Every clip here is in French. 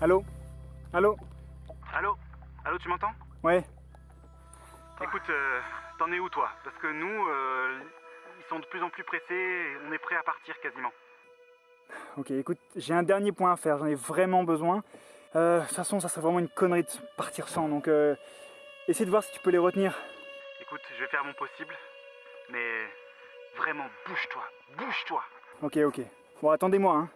Allô? Allô? Allô? Allô, tu m'entends? Ouais. Écoute, euh, t'en es où toi Parce que nous, euh, ils sont de plus en plus pressés et on est prêt à partir quasiment. Ok, écoute, j'ai un dernier point à faire, j'en ai vraiment besoin. Euh, de toute façon, ça serait vraiment une connerie de partir sans, donc euh, essaie de voir si tu peux les retenir. Écoute, je vais faire mon possible, mais vraiment, bouge-toi, bouge-toi Ok, ok. Bon, attendez-moi, hein.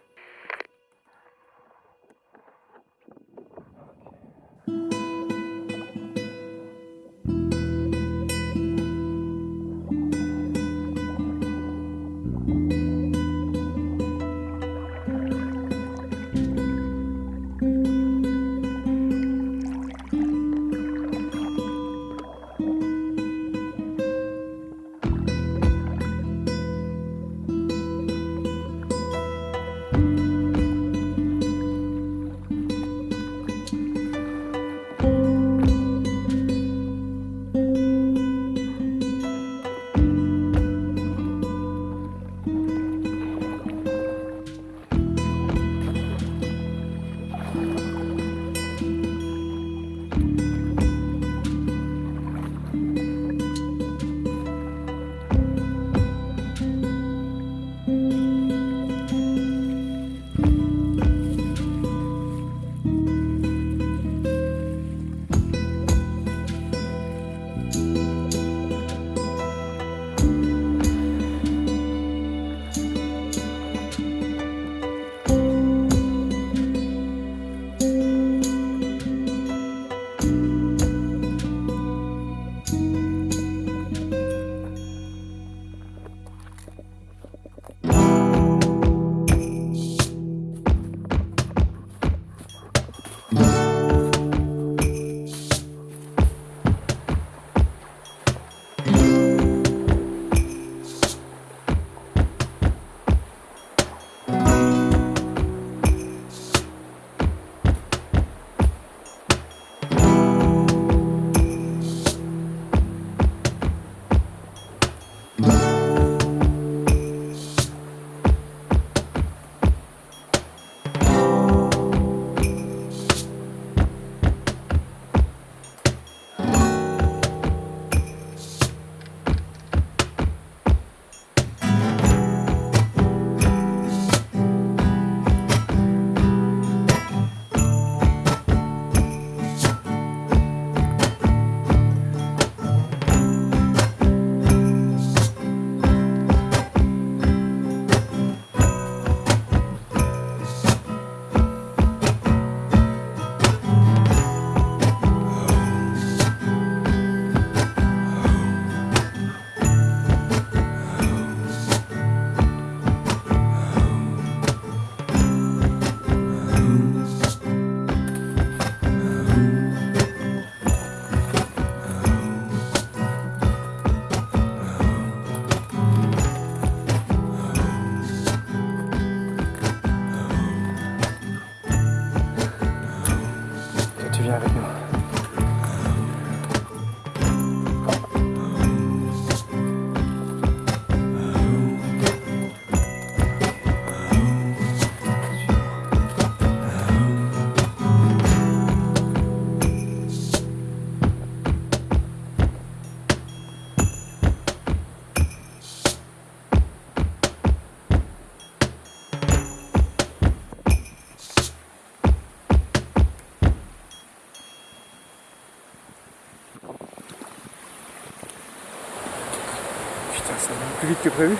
Vite que prévu.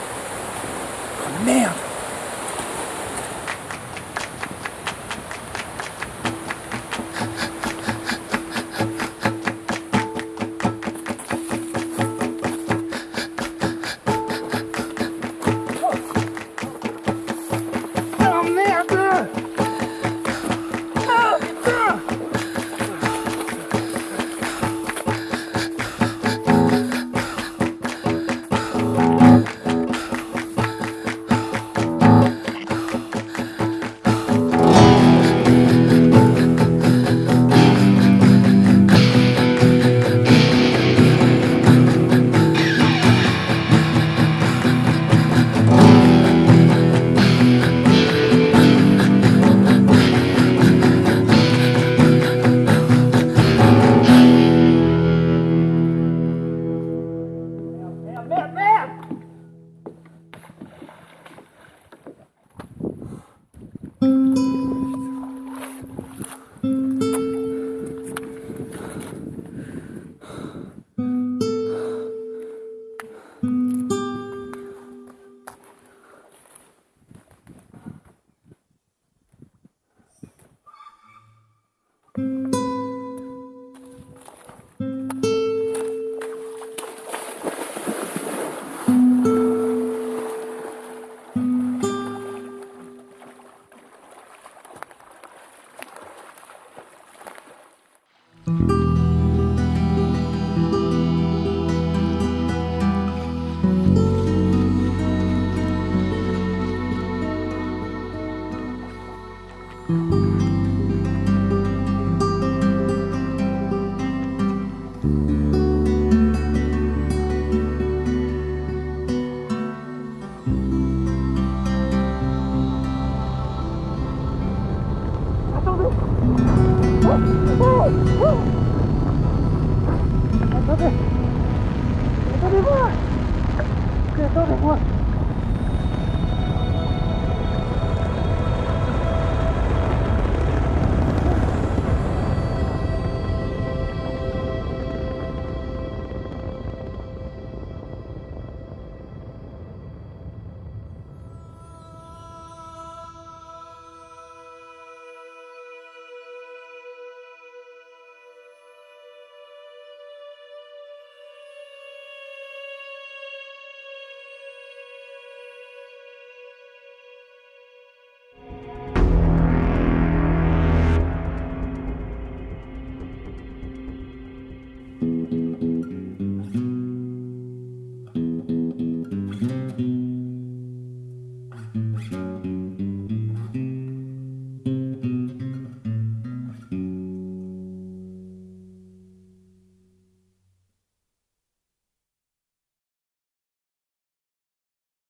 Oh merde